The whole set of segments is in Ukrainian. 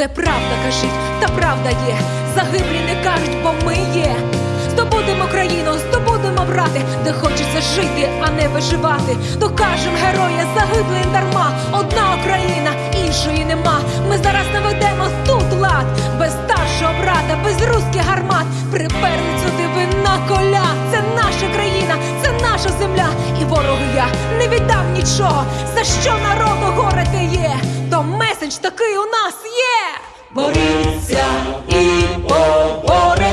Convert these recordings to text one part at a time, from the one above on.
Де правда кажіть, та правда є. Загиблі не кажуть, бо ми є. Здобудемо країну, здобудемо брати, де хочеться жити, а не виживати. Докажем героя загиблим дарма. Одна Україна, іншої нема. Ми зараз наведемо тут лад, без старшого брата, без руських гармат. Приперли сюди ви на коля. Це наша країна, це наша земля. І ворогу я не віддам нічого. За що народу горе те є? То меседж такий у нас є. Боріться і поборете.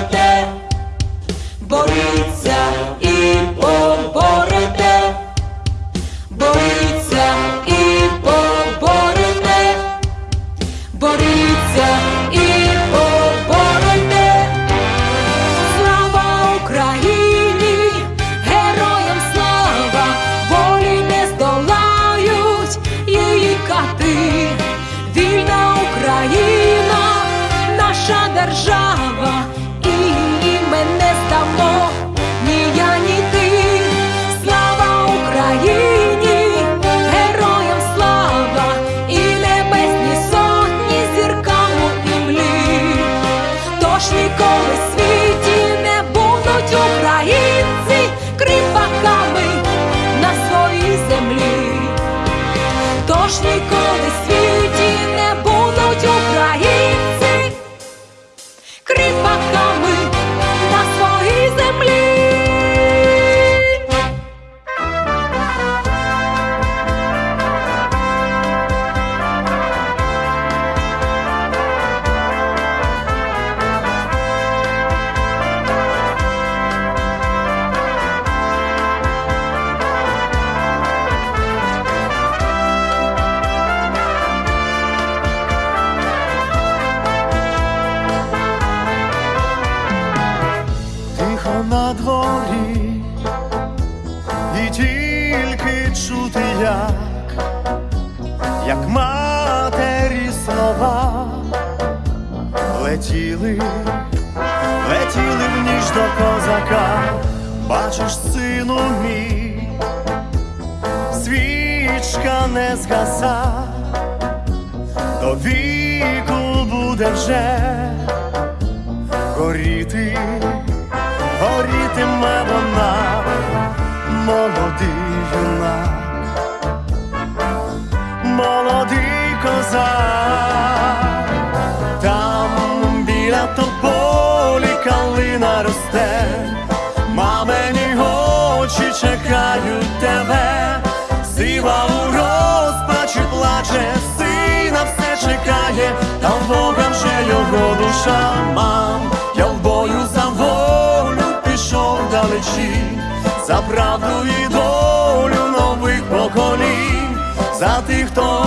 Летіли, летіли в ніч до козака, бачиш, сину мій, свічка не згаса, до віку буде вже горіти горітиме вона, молодий чекає, та в Бога вже його душа мам, я в бою за волю пішов далечі, за правду і долю нових поколінь, за тих, хто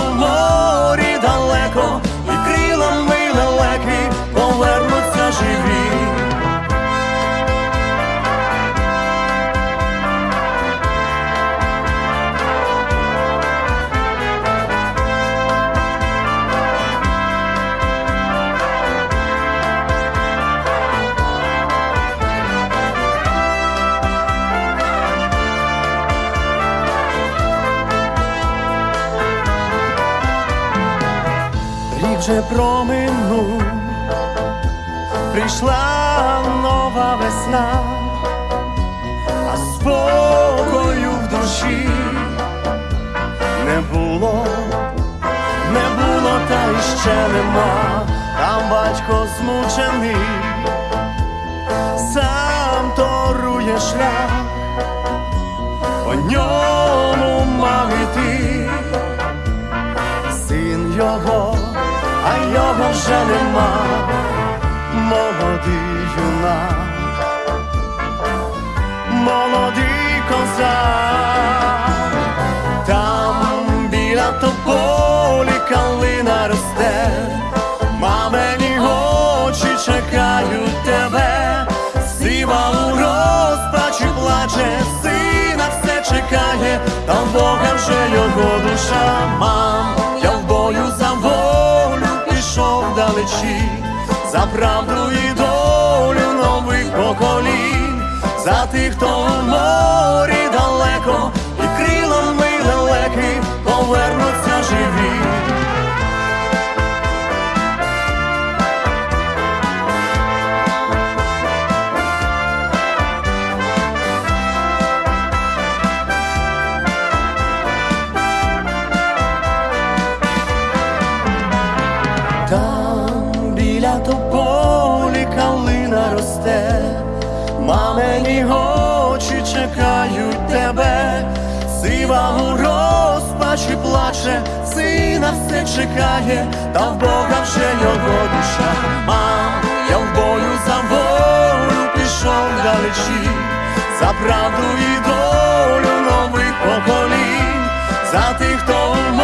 проминув, прийшла нова весна, а спокою в душі не було, не було, та й ще нема, там батько змучений, сам торує шлях, по ньому мав а вже нема, молодий юнак. Молодий козак, там біля тополі калина росте, мамині очі чекають тебе, сива у розпачі плаче, сина все чекає, та в Бога вже його душа, мам, пішов за правду і долю нових поколінь, за тих, хто в морі далеко, і крилами далеки повернуться розпачі плаче, сина все чекає, та в Бога вже його душа. Мам, я в бою за волю пішов далечі, за правду і долю нових поколінь, за тих, хто в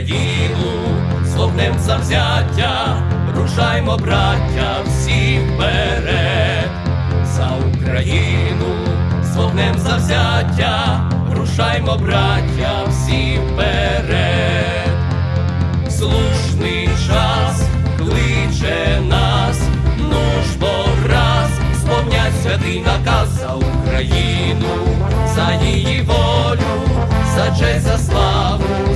Україну, словнем завзяття, рушаймо, браття, всі вперед. За Україну, словнем завзяття, рушаймо, браття, всі вперед. Слушний час кличе нас, ну ж бо раз сповнять святий наказ за Україну, за її волю, за честь, за славу,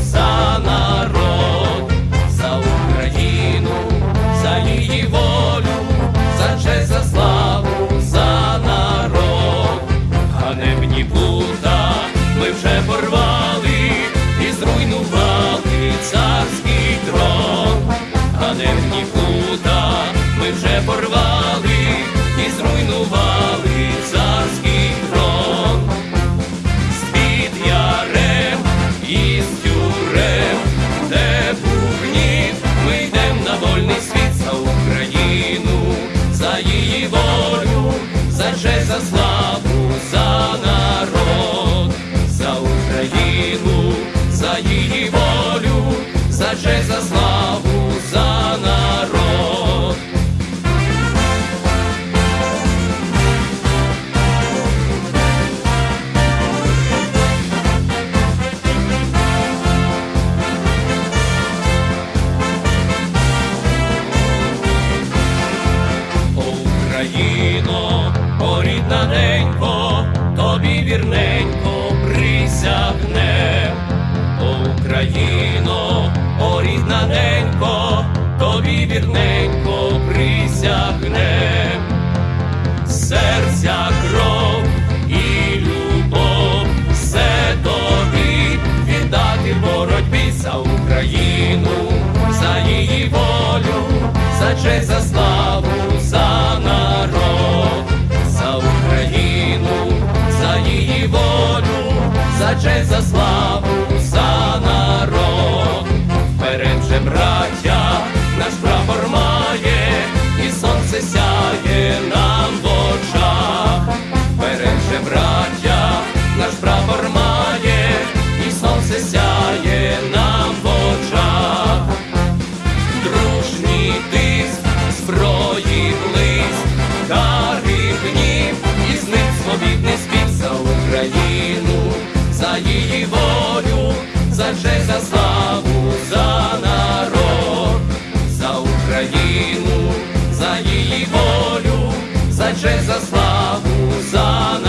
честь за славу, за народ, за Україну, за її волю, за за славу, за народ.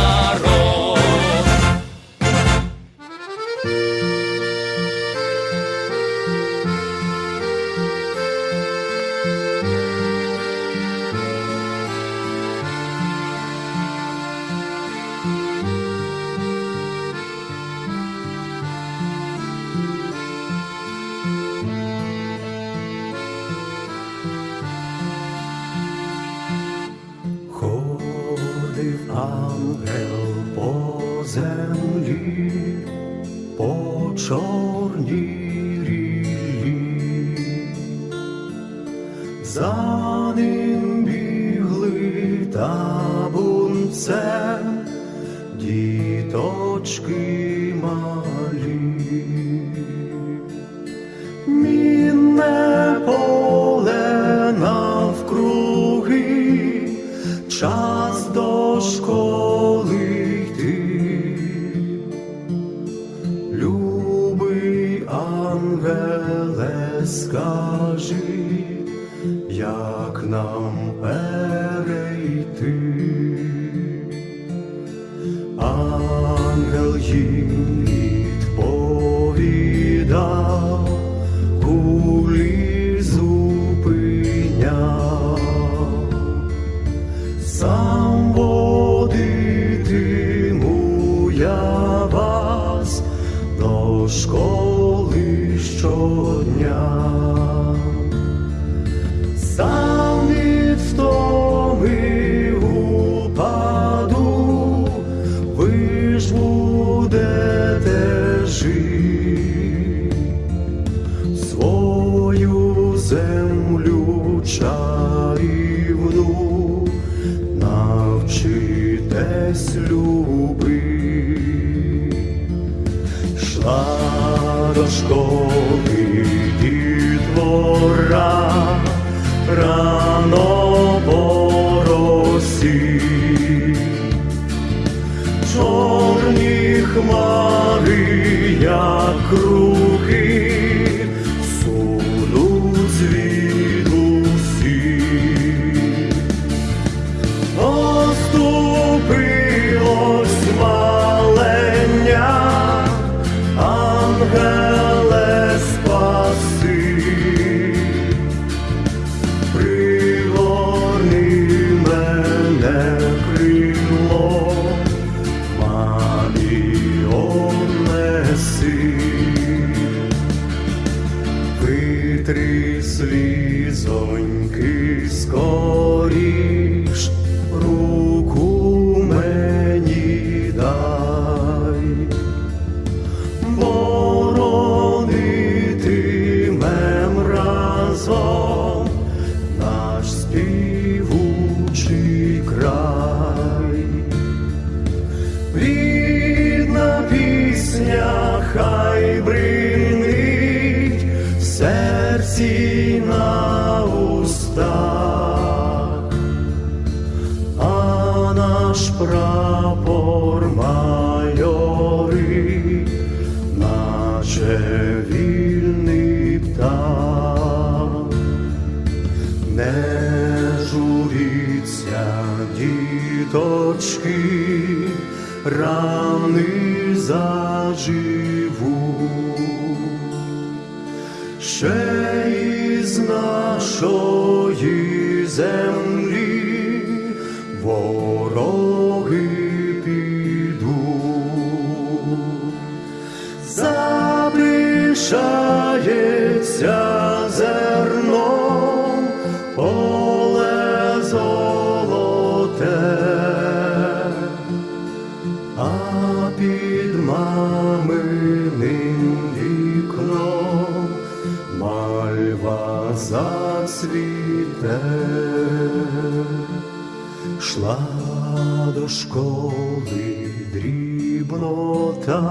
等了雨。go. точки рани заживу, ще із нашої землі. Зацвіте, шла до школи дрібнота,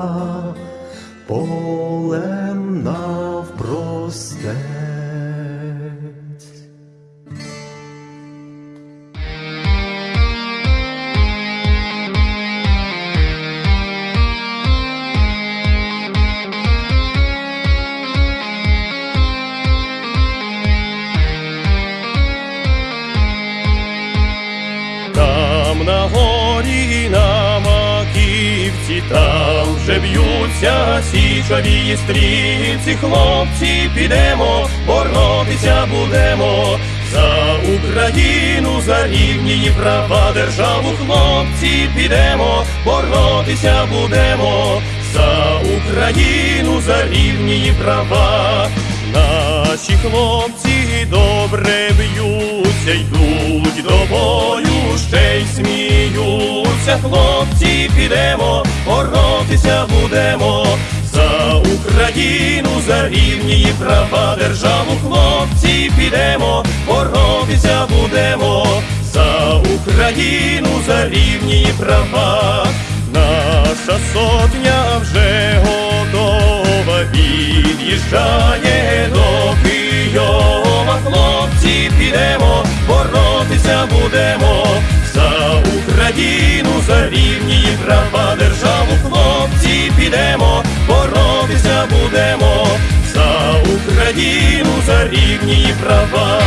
вже б'ються січові стрільці, хлопці, підемо, боротися будемо. За Україну, за рівні її права, державу, хлопці, підемо, боротися будемо. За Україну, за рівні її права. Наші хлопці добре б'ються, йдуть до бою, ще й сміються. Хлопці, підемо, боротися будемо. За Україну, за рівні її права, державу, хлопці, підемо, боротися будемо. За Україну, за рівні її права. Наша сотня вже готова, від'їжджає будемо. За Україну, за рівні і права, державу, хлопці, підемо, боротися будемо. За Україну, за рівні і права.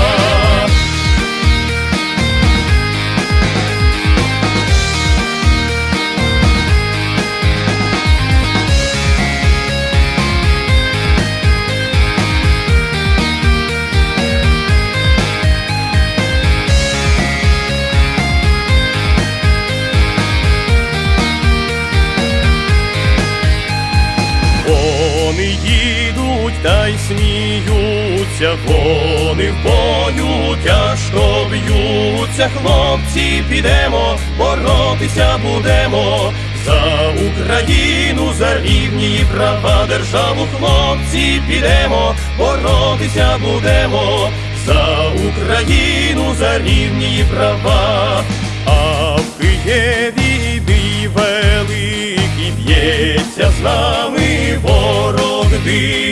Сміються, вони в бою тяжко б'ються, хлопці, підемо, боротися будемо. За Україну, за рівні її права, державу, хлопці, підемо, боротися будемо. За Україну, за рівні її права, а в Києві бій великий б'ється з нами ворог дикий,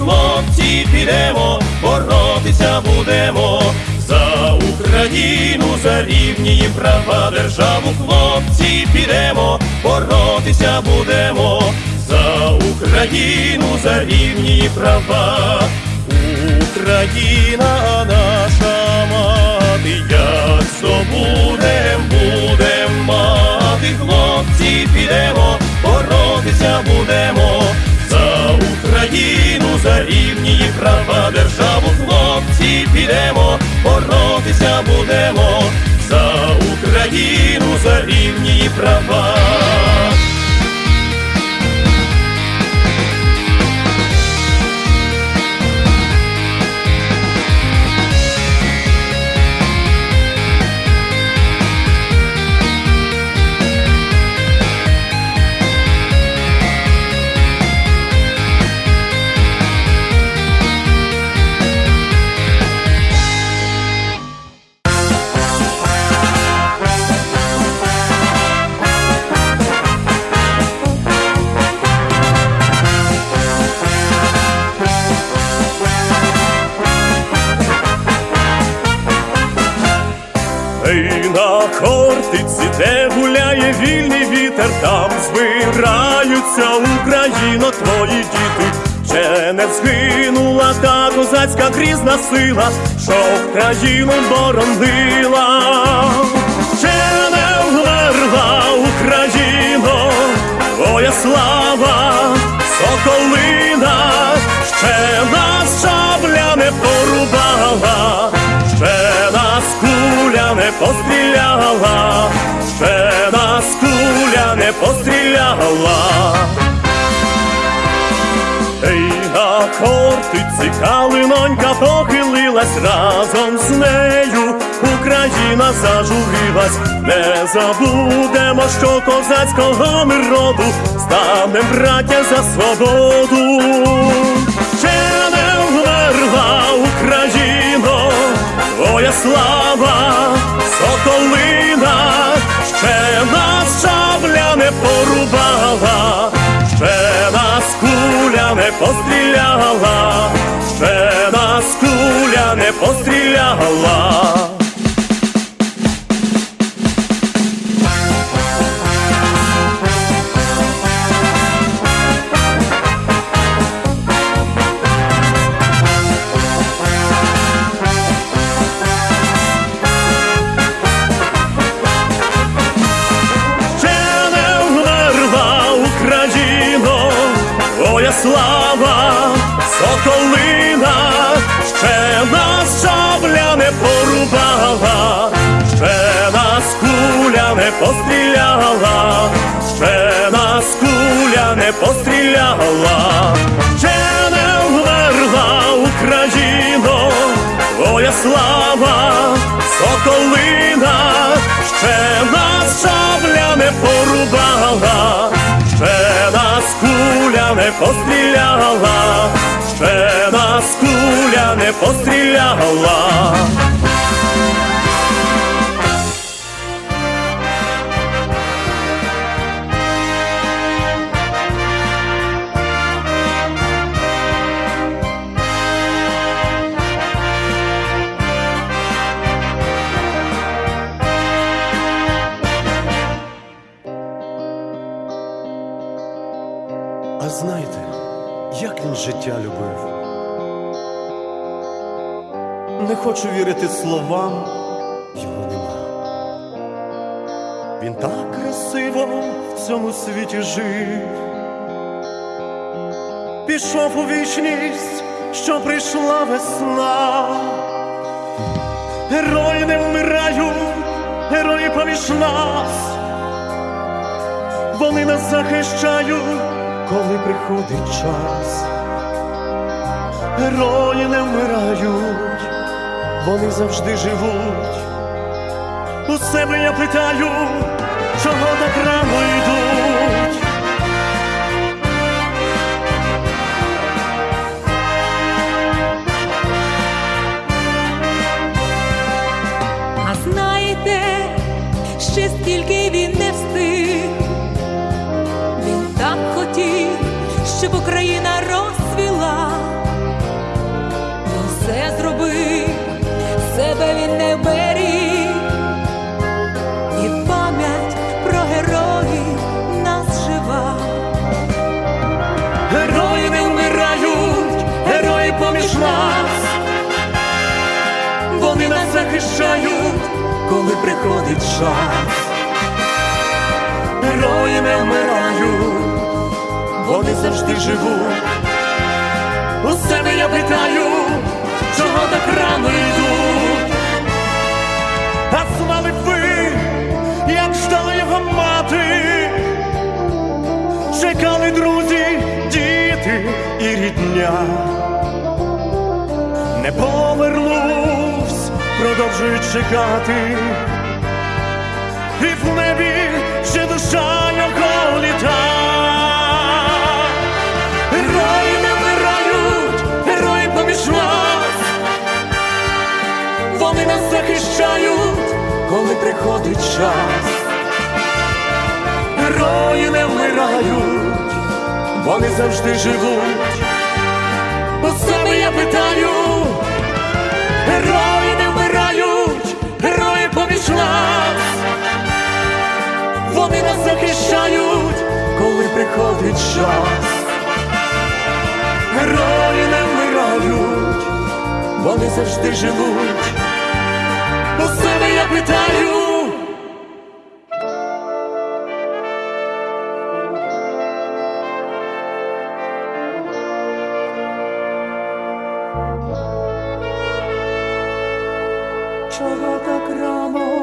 хлопці, підемо, боротися будемо. За Україну, за рівні її права, державу, хлопці, підемо, боротися будемо. За Україну, за рівні її права. Україна наша мати, як здобудем, будем мати, хлопці, підемо, боротися будемо. За Україну, за рівні її права, державу, хлопці, підемо, боротися будемо. За Україну, за рівні і права. Та грізна сила, що країну боронила. Ще не вмерла Україно, твоя слава, соколина, ще нас шабля не порубала, ще нас куля не постріляла, ще нас куля не постріляла. Кортиці калинонька похилилась разом з нею. Україна зажурилась, не забудемо, що козацького ми роду станем браття за свободу. Ще не вмерла Україна. слава, соколина, ще нас шабля не порубала, не постріляла, ще нас куля не постріляла. Ще нас шабля не порубала, ще нас куля не постріляла, ще нас куля не постріляла. Не хочу вірити словам, його нема. Він так красиво в цьому світі жив, пішов у вічність, що прийшла весна. Герої не вмирають, герої поміж нас. Вони нас захищають, коли приходить час. Герої не вмирають, вони завжди живуть. У себе я питаю, чого так рано йдуть. Захищають, коли приходить час. Герої не вмирають, вони завжди живуть. У себе я питаю, чого так рано йдуть. А знали ви, як ждала його мати, чекали друзі, діти і рідня. Не повернувсь, продовжують чекати, і в небі ще душа його нас. Вони нас захищають, коли приходить час. Герої не вмирають, вони завжди живуть. У себе я питаю, захищають, коли приходить час. Герої не вмирають, вони завжди живуть. У себе я питаю. Чого так рано?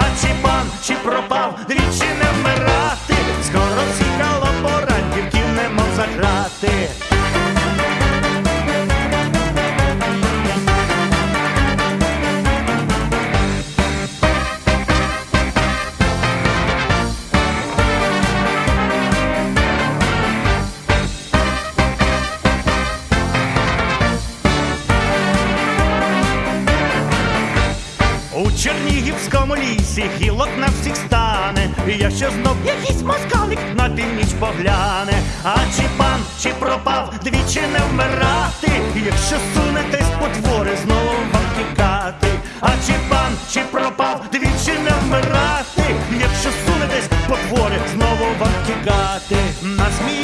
а чи пан, чи пропав, двічі не вмирати, скоро цікаво. чернігівському лісі гілок на всіх стане, і якщо знов якийсь москалик на північ погляне, а чи пан, чи пропав, двічі не вмирати, якщо сунетесь потвори, знову вам тікати, а чи пан, чи пропав, двічі не вмирати, якщо сунетесь потвори, знову вам тікати. На змі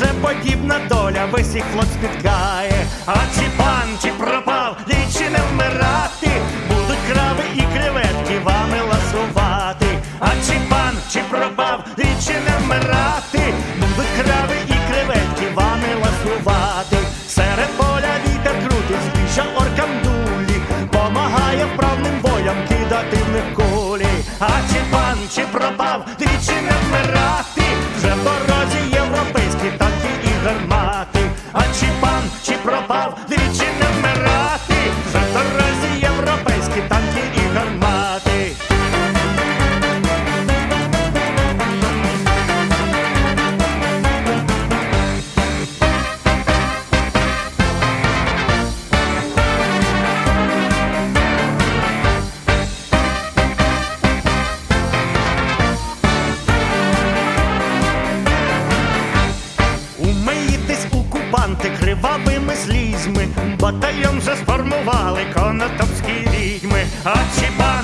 вже подібна доля, весь їх флот спіткає, а чи пан, чи пропав, лічі не вмирати, будуть крави і креветки вами ласувати, а чи пан, чи пропав, лічі не вмирати, будуть крави і креветки вами ласувати, серед поля вітер крутить, збіжа оркам дулі, помагає вправним воям кидати в них кулі, а чи пан, чи пропав. Батальйон вже сформували конотопські відьми, а чіпа.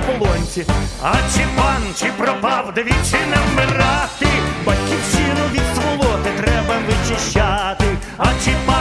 по. А чи пан, чи пропав, двічі не вмирати, батьківщину від сволоти треба вичищати, а чи пан.